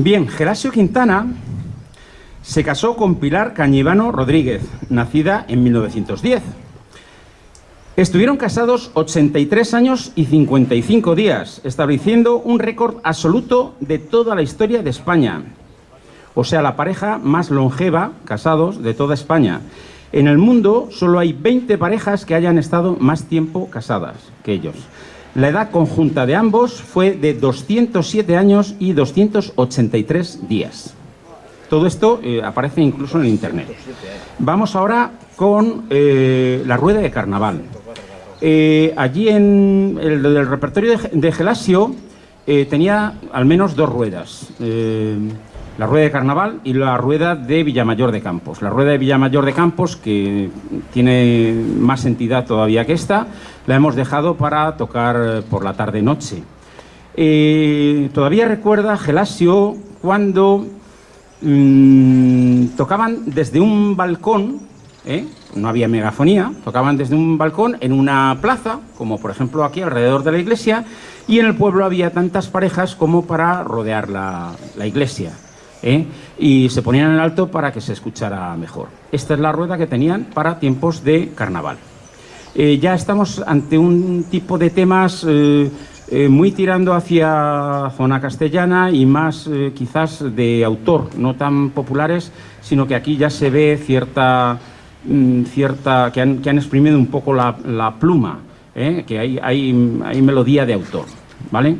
Bien, Gelasio Quintana se casó con Pilar Cañivano Rodríguez, nacida en 1910. Estuvieron casados 83 años y 55 días, estableciendo un récord absoluto de toda la historia de España. O sea, la pareja más longeva, casados, de toda España. En el mundo solo hay 20 parejas que hayan estado más tiempo casadas que ellos. La edad conjunta de ambos fue de 207 años y 283 días. Todo esto eh, aparece incluso en Internet. Vamos ahora con eh, la rueda de carnaval. Eh, allí en el, repertorio de Gelasio tenía al menos dos ruedas la rueda de carnaval y la rueda de Villamayor de Campos. La rueda de Villamayor de Campos, que tiene más entidad todavía que esta, la hemos dejado para tocar eh, por la tarde-noche. Eh, todavía recuerda Gelasio cuando mmm, tocaban desde un balcón, ¿eh? no había megafonía, tocaban desde un balcón en una plaza, como por ejemplo aquí alrededor de la iglesia, y en el pueblo había tantas parejas como para rodear la iglesia. ¿Eh? y se ponían en alto para que se escuchara mejor. Esta es la rueda que tenían para tiempos de carnaval. Eh, ya estamos ante un tipo de temas eh, muy tirando hacia zona castellana y más quizás de autor, no tan populares, sino que aquí ya se ve cierta, mm, cierta que, han, que han exprimido un poco la, la pluma, que hay, hay, hay melodía de autor, ¿vale?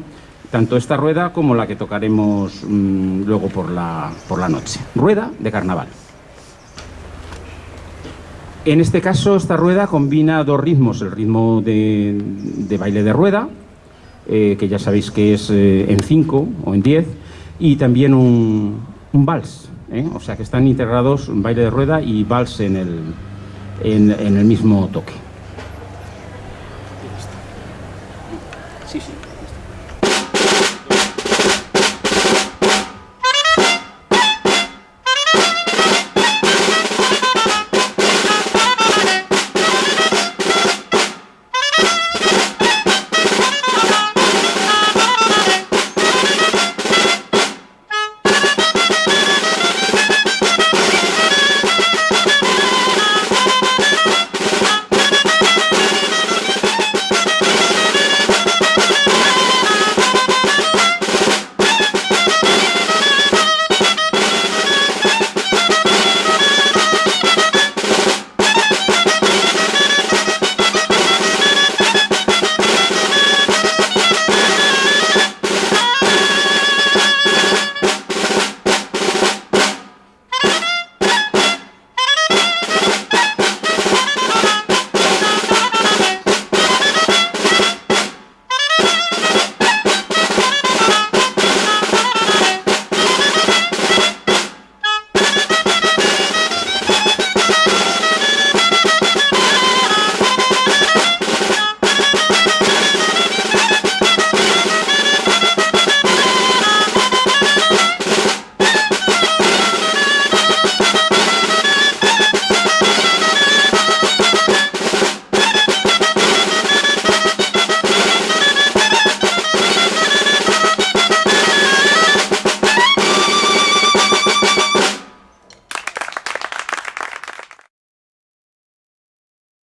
Tanto esta rueda como la que tocaremos mmm, luego por la, por la noche. Rueda de carnaval. En este caso, esta rueda combina dos ritmos, el ritmo de, baile de rueda, eh, que ya sabéis que es eh, en 5 o en 10, y también un, un vals, ¿eh? o sea que están integrados un baile de rueda y vals en el, en, en el mismo toque. Sí, sí.